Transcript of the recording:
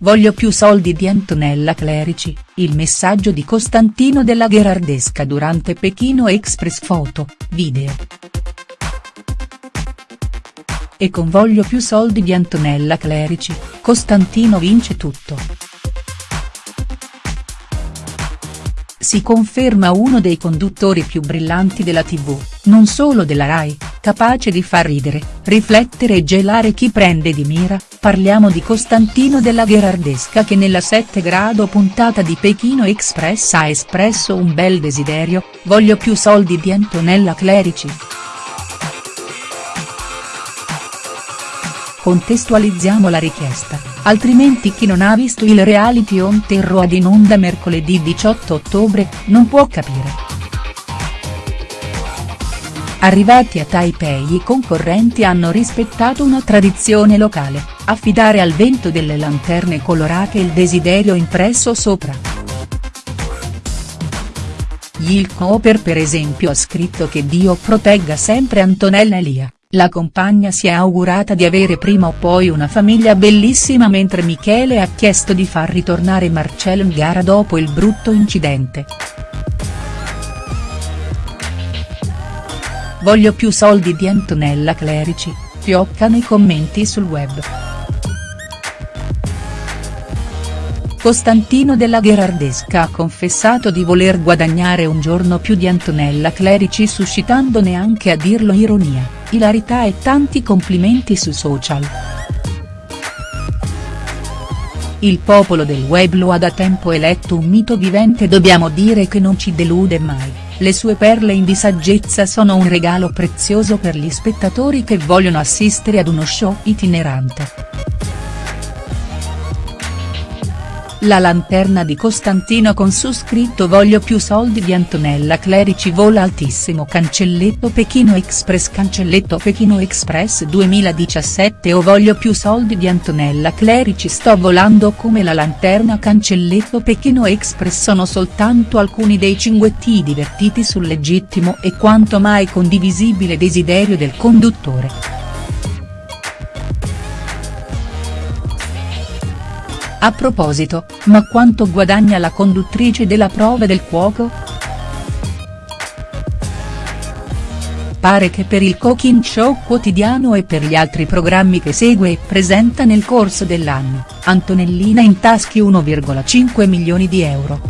voglio più soldi di Antonella Clerici, il messaggio di Costantino della Gherardesca durante Pechino Express foto, video. E con voglio più soldi di Antonella Clerici, Costantino vince tutto. Si conferma uno dei conduttori più brillanti della tv, non solo della Rai, capace di far ridere, riflettere e gelare chi prende di mira, parliamo di Costantino della Gherardesca che nella 7 grado puntata di Pechino Express ha espresso un bel desiderio, voglio più soldi di Antonella Clerici. Contestualizziamo la richiesta, altrimenti chi non ha visto il reality on Terro ad in onda mercoledì 18 ottobre, non può capire. Arrivati a Taipei i concorrenti hanno rispettato una tradizione locale, affidare al vento delle lanterne colorate il desiderio impresso sopra. Yil Cooper per esempio ha scritto che Dio protegga sempre Antonella Elia. La compagna si è augurata di avere prima o poi una famiglia bellissima mentre Michele ha chiesto di far ritornare Marcello in gara dopo il brutto incidente. Voglio più soldi di Antonella Clerici, fioccano i commenti sul web. Costantino della Gherardesca ha confessato di voler guadagnare un giorno più di Antonella Clerici suscitando neanche a dirlo ironia ilarità e tanti complimenti su social. Il popolo del web lo ha da tempo eletto un mito vivente dobbiamo dire che non ci delude mai, le sue perle in di saggezza sono un regalo prezioso per gli spettatori che vogliono assistere ad uno show itinerante. La lanterna di Costantino con su scritto Voglio più soldi di Antonella Clerici vola altissimo. Cancelletto Pechino Express Cancelletto Pechino Express 2017 o Voglio più soldi di Antonella Clerici. Sto volando come la lanterna. Cancelletto Pechino Express sono soltanto alcuni dei cinguetti divertiti sul legittimo e quanto mai condivisibile desiderio del conduttore. A proposito, ma quanto guadagna la conduttrice della prova del cuoco?. Pare che per il cooking show quotidiano e per gli altri programmi che segue e presenta nel corso dell'anno, Antonellina intaschi 1,5 milioni di euro.